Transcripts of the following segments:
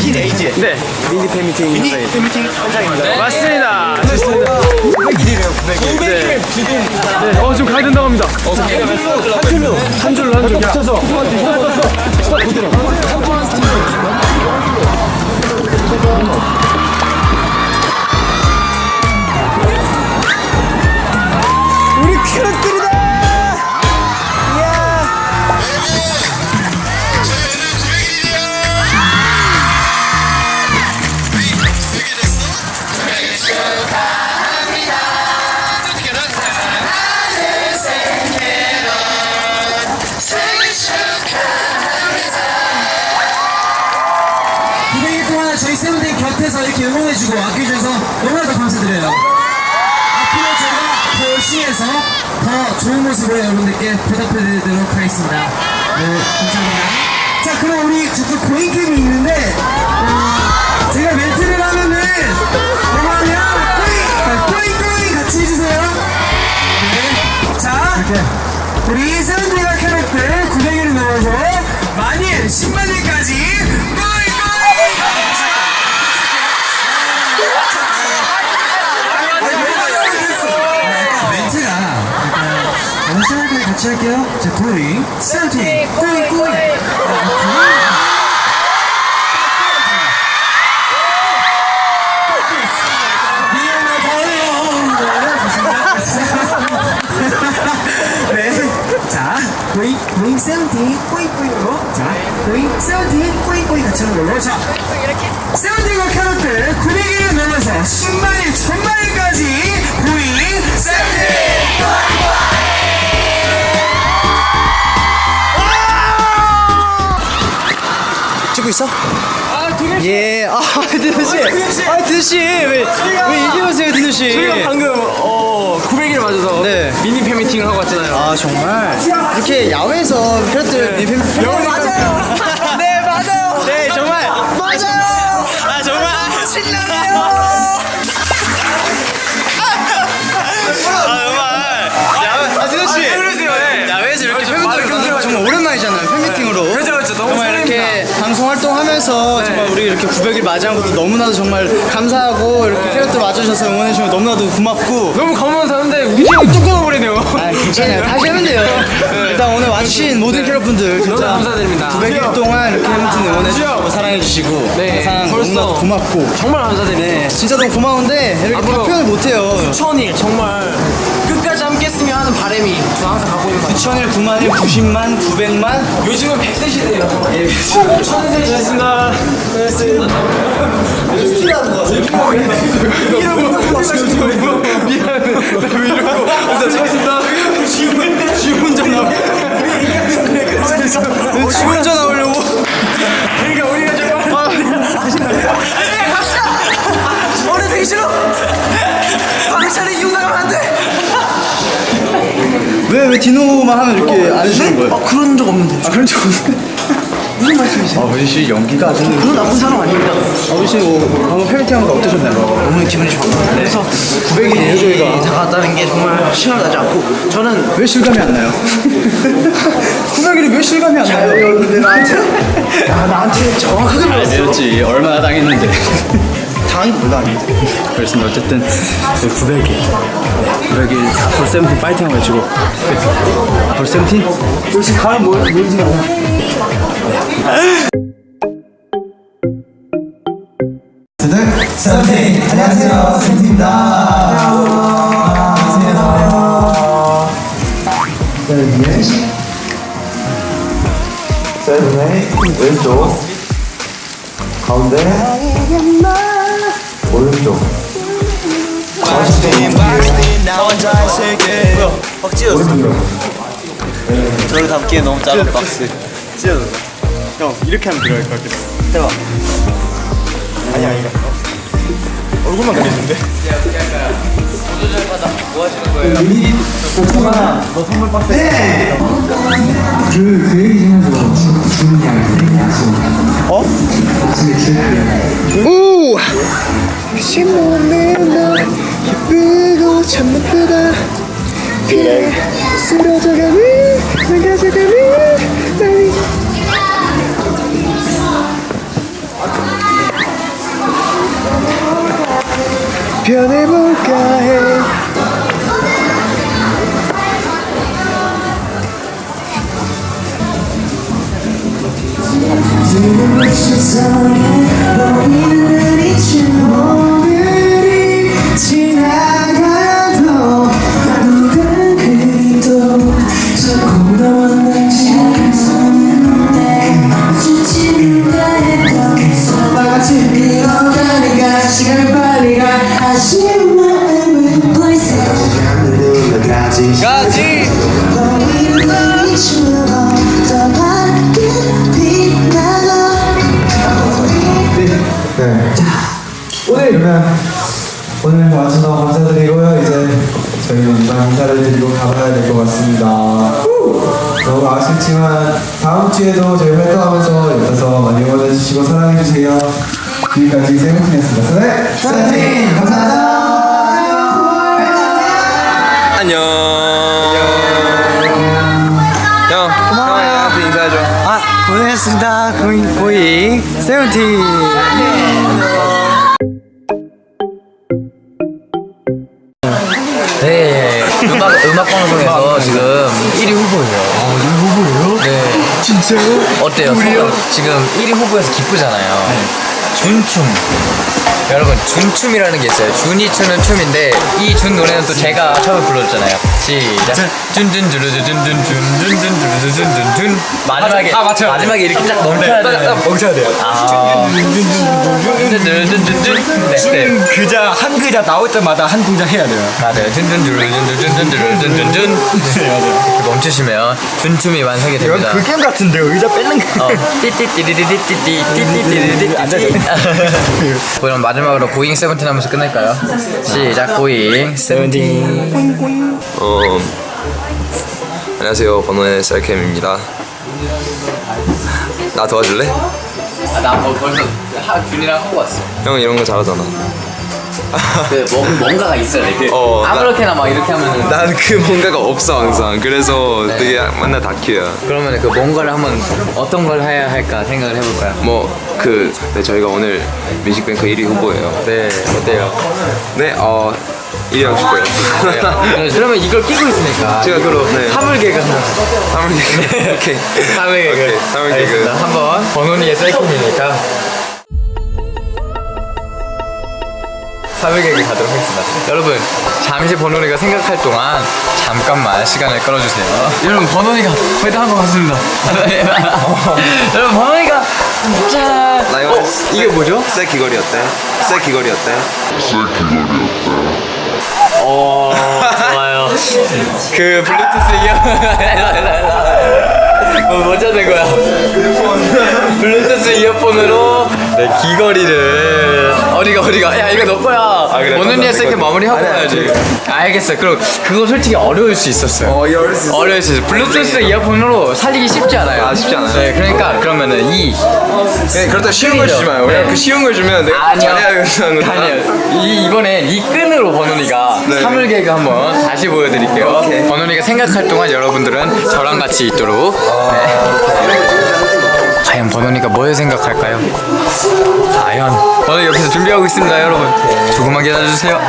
티네이지 네. 미니 팬미팅 미니 팬미팅 현장입니다. 맞습니다. 900일이래요 900일. 네. 네. 어, 지금 가야 된다고 합니다. 한 줄로 한 줄로 한 줄. 야. 붙여서 우리 캐럿들 하겠습니다. 네, 감사합니다. 자, 그럼 우리 저쪽 고잉캠이 있는데, 어, 제가 멘트를 하면은, 뭐하면, 꼬잉! 꼬잉, 꼬잉! 같이 해주세요. 네. 자, 우리 세븐데이가 캐럿들 900일을 넘어서 만일, 10만일까지, 꼬잉, 꼬잉! 멘트가 약간 너무 심하게 같이 할게요. 네. 자, 고잉, 고잉, 세븐틴, 꼬잉, 꼬잉으로. 자, 고잉, 세븐틴, 꼬잉, 꼬잉 같이 하는 걸로. 자, 세븐틴과 캐럿들 900일을 넘어서 10만일, 1000만일까지 찍고 있어? 아, 동현 씨. 예. 아, 드누 씨. 아, 드누 씨. 왜, 왜 오세요, 드누 씨? 저희가 방금 어 900일 맞아서 네. 미니 팬미팅을 하고 왔잖아요. 아, 정말. 이렇게 야외에서 캐럿들 네, 팬. 네, 맞아요. 활동하면서 정말 우리 이렇게 900일 맞이한 것도 너무나도 정말 감사하고 이렇게 캐럿들 와주셔서 응원해주시면 너무나도 고맙고. 너무 감사한데 우리 집이 뚝 끊어버리네요. 아 괜찮아요. 다시 하면 돼요. 일단 오늘 와주신 모든 캐럿분들 진짜 감사드립니다. 900일 동안 이렇게 햄튼 응원해주시고 사랑해주시고 네, 항상. 너무나도 고맙고. 정말 감사드립니다. 네 진짜 너무 고마운데 이렇게. 표현을 못해요. 천일 정말 했으면 하는 바람이 저 항상 갖고 있는 거예요. 9천일, 9만일, 90만, 900만? 요즘은 100세 시대예요. 예, 천세 시대입니다. 지금 디노만 하면 이렇게 안 해주는 거예요? 아, 그런 적 없는데. 아, 그런 적 없어요. 무슨 말씀이세요? 아버지 씨 연기가 아주 그런 나쁜 사람 아닙니다. 아버지 뭐 방금 팬미팅 거 어떠셨나요? 너무 기분이 좋았고. 그래서 900일이에요 저희가 다가왔다는 게 정말 시간 나지 않고 저는 왜 실감이 안 나요? 900일이 왜 실감이 안 나요? 여러분들 나한테 야, 나한테 정확하게 물었어. 알았지 얼마나 당했는데 당연히 몰라. 그렇습니다. 어쨌든 900일 900일 앞으로 세븐틴 파이팅 하고 해주고. 앞으로 세븐틴 역시 가면 뭐? 세븐틴 안녕하세요. 세븐틴입니다. 안녕하세요. 세븐틴 세븐틴 왼쪽. 가운데 어? 저를 담기에 너무 작은 박스 찢어졌어 형 이렇게 하면 들어갈 것 같겠어 해봐 아니 아니 얼굴만 그리는데 뭐 하시는 거예요? 오빠 너 선물 박스 네! 그, 그 얘기 좀 해줘 주문이 아니야 어? 아침에 주문이 우 미친 몸에 나 예쁘고 참 예쁘다 그래. 쓰러져가네. 나가져가네. 나이. 변해볼까 해. 오늘 그러면 오늘 와주셔서 감사드리고요. 이제 저희는 이만 인사를 드리고 가봐야 될 것 같습니다. 너무 아쉽지만 다음 주에도 저희 활동하면서 옆에서 많이 응원해주시고 사랑해주세요. 지금까지 세븐틴이었습니다. 네, 세븐틴 감사합니다. 안녕 형 형한테 인사해줘 아 고생했습니다 고잉 고잉 세븐틴 어때요? 소감? 지금 1위 후보에서 기쁘잖아요. 준춤. 여러분, 준춤이라는 게 있어요. 준이 추는 춤인데 이 준 노래는 또 제가 처음에 불러줬잖아요. 시작. 준준준준준준준준준준준 마지막에 다 맞춰야 돼요. 마지막에 이렇게 딱 멈춰야 돼요. 멈춰야 돼요. 아. 준준준준준준. 네, 네. 글자 한 글자 나올 때마다 한 동작 해야 돼요. 맞아요. 든든두른든든든든든든 이렇게 멈추시면 준춤이 완성이 됩니다. 게임 같은데요. 의자 뺏는 거. 어. 띠띠띠리리띠띠띠띠띠띠띠 그럼 마지막으로 고잉 세븐틴 하면서 끝낼까요? 시작 고잉 세븐틴 어, 안녕하세요. 번호의 셀캠입니다. 나 도와줄래? 나뭐 벌써 하, 준이랑 하고 왔어 형 이런 거 잘하잖아. 그 뭐, 뭔가가 있어야 돼 그, 어, 나- 아무렇게나 막 이렇게 하면은 난그 뭔가가 없어 항상. 그래서 되게 맨날 다큐야. 그러면 그 뭔가를 한번 어떤 걸 해야 할까 생각을 해볼까요? 뭐그 네, 저희가 오늘 뮤직뱅크 1위 후보예요. 네 어때요? 네, 어 1위 하고 싶어요. 네, 그러면 이걸 끼고 있으니까 제가 이걸로 네. 사물개그 한번 사물 개그. 오케이. 사물 개그. 오케이, 사물 개그. 알겠습니다. 한번 번훈이의 셀프니까 개그 가도록 하겠습니다. 여러분 잠시 번훈이가 생각할 동안 잠깐만 시간을 끌어주세요. 여러분 번훈이가 회담한 것 같습니다. 여러분 짠. 나 이거 어, 이게 뭐죠? 새 귀걸이 어때? 새 귀걸이 어때? 어 좋아요. 그 블루투스 이어 뭐뭐 찾는 거야? 블루투스 이어폰으로 네 귀걸이를 어디가 어디가 야 이거 너 거야. 그래? 원은이의 세트 마무리하고 가야지. 알겠어. 그럼 그거 솔직히 어려울 수 있었어요. 어, 이 어렸을 때. 어려울 수 있어. 블루투스 이어폰으로 살리기 쉽지 않아요. 아, 쉽지 않아요. 네, 그러니까 그러면은 이 네, 그렇다 쉬운 걸 주지 마요. 네. 그 쉬운 걸 주면 내가 아니요. 잘해야겠다는 거. 아니요. 이, 이번엔 이 끈으로 번훈이가 네. 사물 개그 한번 다시 보여드릴게요. 번훈이가 생각할 동안 여러분들은 저랑 같이 있도록. 네. 과연 번훈이가 뭘 생각할까요? 과연 번훈이 옆에서 준비하고 있습니다, 여러분. 조금만 기다려주세요.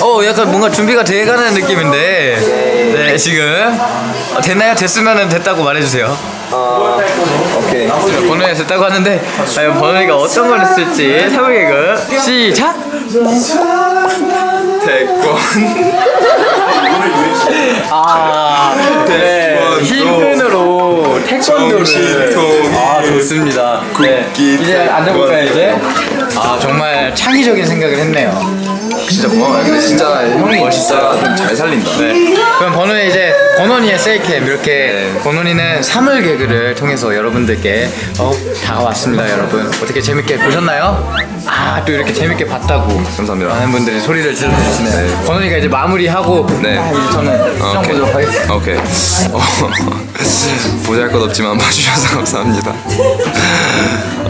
어, 약간 뭔가 준비가 돼가는 느낌인데. 네, 지금. 어, 됐나요? 됐으면 됐다고 말해주세요. 오케이. 번호에 됐다고 하는데 과연 번호가 어떤 걸 했을지 사물개그 시작! 태권. 아, 네. 태권도. 힐끈으로 태권도를. 정신통. 아, 좋습니다. 네. 국기 이제 앉아볼까요, 이제? 아, 정말 창의적인 생각을 했네요. 진짜 뭐 근데 진짜 형이 진짜 좀잘 살린다. 네. 그럼 번호는 이제 번호니의 셀캠 이렇게 번호니는 사물 개그를 통해서 여러분들께 어, 다가왔습니다, 여러분. 어떻게 재밌게 보셨나요? 아, 또 이렇게 재밌게 봤다고. 감사합니다. 많은 분들이 소리를 질러주시네요. 번호니가 이제 마무리하고 네. 아, 저는 수정. 보도록 하겠습니다. 오케이. 어, 보잘 것 없지만 봐주셔서 감사합니다.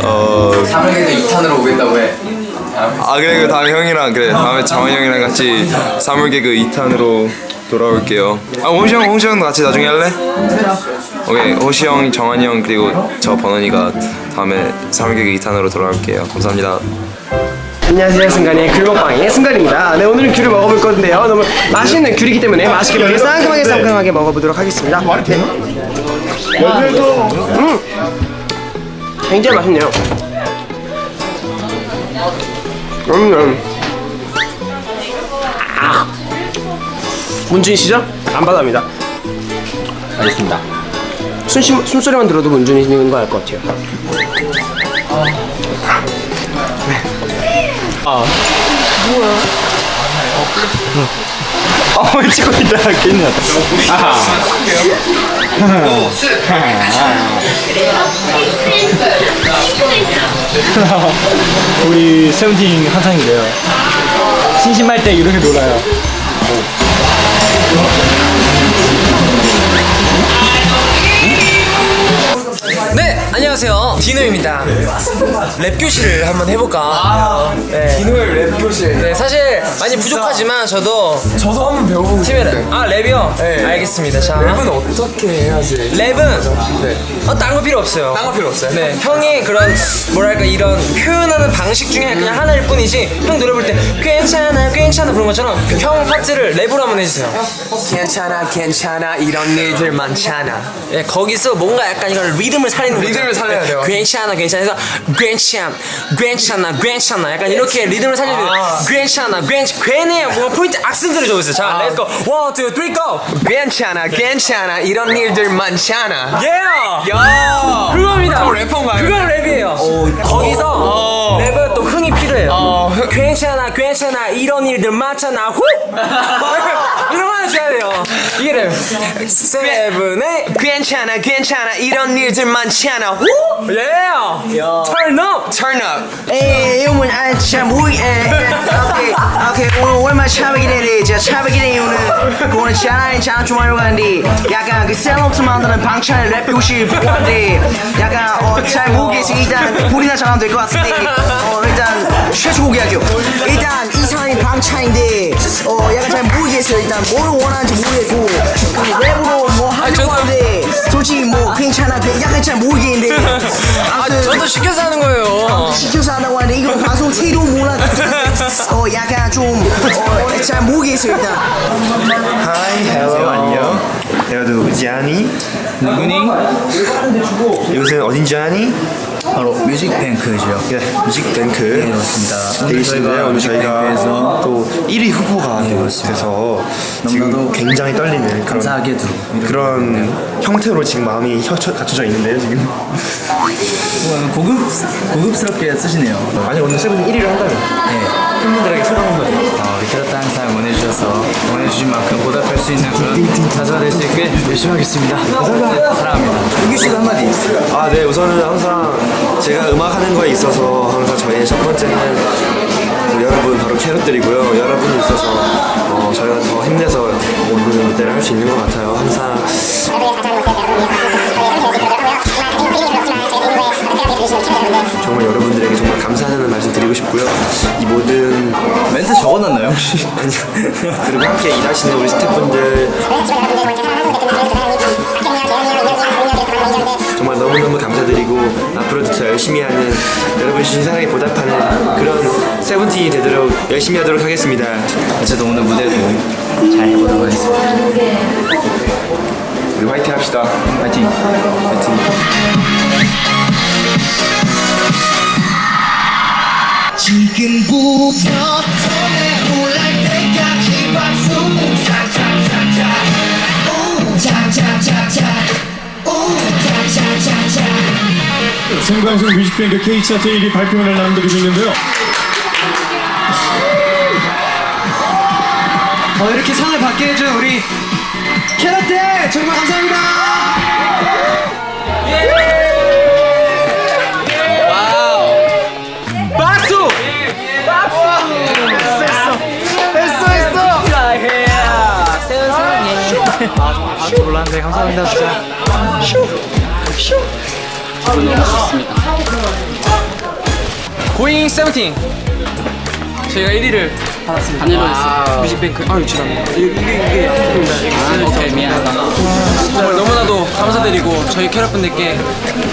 어, 사물 개그 2탄으로 오겠다고 해. 아 그래 그 다음에 형이랑 그래 다음에 장원 형이랑 같이 사물 개그 2탄으로 돌아올게요. 아 호시 형, 호시 형도 같이 나중에 할래? 오케이 호시 형, 정한이 형 그리고 저 번원이가 다음에 사물 개그 2탄으로 돌아올게요. 감사합니다. 안녕하세요 순간의 귤 먹방의 순간입니다 네 오늘은 귤을 먹어볼 건데요 너무 맛있는 귤이기 때문에 맛있게 먹게 상큼하게 상큼하게 먹어보도록 하겠습니다 네. 음 굉장히 맛있네요 음 아. 문준이 씨죠? 안 받아갑니다. 알겠습니다. 숨, 숨소리만 들어도 문준이 있는 거 알 것 같아요 어 찍고 있다 괜히 우리 세븐틴 한상이래요. 심심할 때 이렇게 놀아요. 네, 안녕하세요. 디노입니다. 랩 교실을 한번 해볼까? 네. 디노의 랩 교실. 네, 사실 많이 부족하지만 저도 저도 한번 배워보고 팀에 랩. 아, 랩이요? 네. 알겠습니다. 자, 랩은 어떻게 해야지? 랩은 네. 어, 딴거 필요 없어요. 딴거 필요 없어요? 네, 형이 그런 뭐랄까 이런 표현하는 방식 중에 그냥 하나일 뿐이지 형 노래 부를 때 괜찮아 괜찮아 그런 것처럼 형 파트를 랩으로 한번 해주세요. 괜찮아 괜찮아 이런 일들 많잖아. 네, 거기서 뭔가 약간 이걸 리듬을 살리는 거죠. 리듬을 살려야 돼요. 괜찮아 괜찮아 해서 괜찮 괜찮아 괜찮아 약간 이렇게 리듬을 살리는 괜찮아 괜찮 괜히 뭐 포인트 악센트를 줘보세요. 자, let's go. One, two, three, go. 괜찮아, 괜찮아. 이런 일들 많잖아. 예! 야! 그겁니다. 저 래퍼인가요? 그건 랩이에요. 거기서 랩은 또 흥이 필요해요. 괜찮아, 괜찮아. 이런 일들 많잖아. 후! 이런 거 해줘야 돼요. 랩. 세븐의 괜찮아, 괜찮아. 이런 일들 많잖아. 후! 예! Turn up! Turn up. 에이 이건 아참 우리 오케이 오케이 오늘 얼마 차박이래 자 차박이래 오늘 오늘 차라리 차나 좀 하려고 하는데 약간 그 셀럽스 만드는 방찬 랩 보고 하는데 약간 어잘 모르겠어 일단 불이나 잘하면 될 것 같은데 어 일단 최초 공개할 게요 일단 이 사람이 방찬인데 어 약간 잘 모르겠어요. 일단 뭘 원하는지 모르겠고. 그 랩으로 뭐 하려고 하는데 솔직히 뭐 괜찮아. 약간 잘 모르겠는데. 아, 저도 시켜서 하는 거예요. 시켜서 한다고 하는데 이거 방송 태도 몰라 어 약간 좀잘 모르겠어요 일단. Hi hello 안녕 내가 누구지 아니? 누구니? 이곳은 어딘지 아니? 바로 뮤직뱅크죠. 그래 뮤직뱅크 네, 그렇습니다. 되게 있는데요 오늘 저희가 또 1위 후보가 네. 돼서 지금 굉장히 떨리는 그런 감사하게도 그런 형태로 지금 마음이 혀쳐, 갖춰져 있는데요 지금 어, 고급 고급스럽게 쓰시네요. 아니 오늘 세븐 1위를 한다면 네. 팬분들에게 소감 한마디 어, 캐 응원해주셔서 응원해주신 만큼 보답할 수 있는 그런 가수가 될 수 있게 열심히 하겠습니다. 감사합니다. 사랑합니다. 이규 씨도 한마디 아, 네, 우선은 항상 제가 음악하는 거에 있어서 항상 저희의 첫 번째는 우리 여러분 바로 캐럿들이고요. 여러분이 있어서 어, 저희가 더 힘내서 오늘 무대를 할 수 있는 것 같아요. 항상 정말 여러분들에게 정말 감사하다는 말씀 드리고 싶고요. 이 모든 적어놨나요 혹시? 그리고 함께 일하시는 우리 스태프분들 정말 너무너무 감사드리고 앞으로도 더 열심히 하는 여러분 주신 사랑에 보답하는 그런 세븐틴이 되도록 열심히 하도록 하겠습니다. 저도 오늘 무대도 잘 해보도록 하겠습니다. 우리 화이팅 합시다. 파이팅. 파이팅. 지금부터 손에 올랄 때까지 박수 차차차차. 오 차차차차. 오 차차차차. 생방송 뮤직뱅크 K차트 1위 발표를 남겨드리고 있는데요. 어, 이렇게 상을 받게 해준 우리 캐럿들 정말 감사합니다. 박 아, 저 몰랐는데 감사합니다 진짜. 고잉 세븐틴 저희가 1위를 받았습니다. 단일로 했어요. 뮤직뱅크. 아유 죄송합니다. 이게 이게 이게. 아, 오케이 미안하다. 정말 너무나도 감사 감사드리고 저희 캐럿 분들께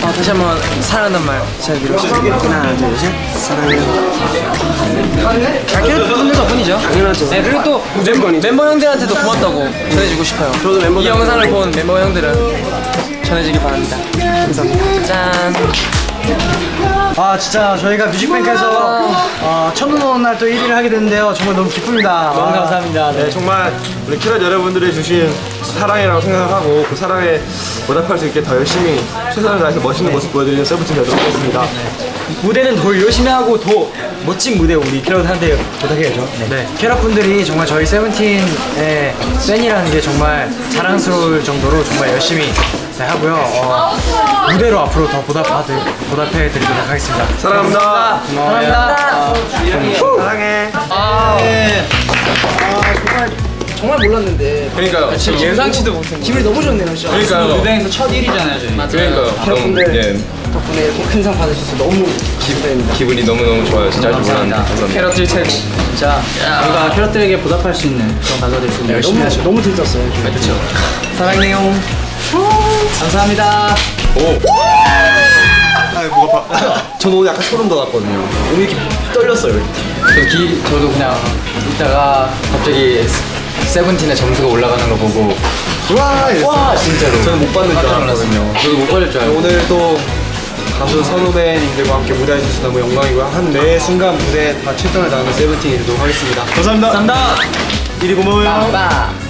어, 다시 한번 사랑한다는 말 전해드리고 하나 둘셋 사랑해요 아, 캐럿 분들 덕분이죠 당연하죠 네 그리고 또 멤버, 멤버 형들한테도 고맙다고 전해주고 싶어요 저도 멤버 이 영상을 본 멤버 형들은 전해지길 바랍니다 감사합니다 짠 아 진짜 저희가 뮤직뱅크에서 어, 첫눈 오는 날 또 1위를 하게 됐는데요. 정말 너무 기쁩니다. 너무 감사합니다. 네, 정말 우리 캐럿 여러분들이 주신 사랑이라고 생각하고 그 사랑에 보답할 수 있게 더 열심히 최선을 다해서 멋있는 모습 보여드리는 세븐틴 되도록 하겠습니다. 무대는 더 열심히 하고 더 멋진 무대 우리 캐럿한테 부탁해야죠 네. 캐럿분들이 정말 저희 세븐틴의 팬이라는 게 정말 자랑스러울 정도로 정말 열심히 네, 하고요 어, 무대로 앞으로 더 보답받을 보답해 드리도록 하겠습니다 사랑합니다. 사랑합니다 사랑해. 정말 몰랐는데 그러니까요. 지금 예상치도 못했는데 기분이 너무 좋네요 진짜 그러니까요. 무대에서 첫 1위잖아요 저희 그러니까요. 너무 예. 덕분에 이렇게 큰 상 받으셔서 너무 기분입니다 기분이 너무 너무 좋아요. 진짜 몰랐는데 감사합니다. 캐럿들 최고 진짜 우리가 캐럿들에게 보답할 수 있는 그런 가사 될수 있는 열심히 하죠 너무 들떴어요 그렇죠. 사랑해요 감사합니다 아, 뭐가 봐. 저는 오늘 약간 소름 돋았거든요. 오늘 이렇게 떨렸어요. 저 기, 저도 그냥 있다가 갑자기 세븐틴의 점수가 올라가는 거 보고 와, 와 진짜로 저는 못 받는 줄 알았거든요. 저도 못 받을 줄 알고 오늘 또 가수 선후배님들과 함께 무대해 주셔서 너무 영광이고요. 한매 순간 무대에 다 최선을 다하는 세븐틴이 되도록 하겠습니다. 감사합니다. 감사합니다 1위 고마워요. 빠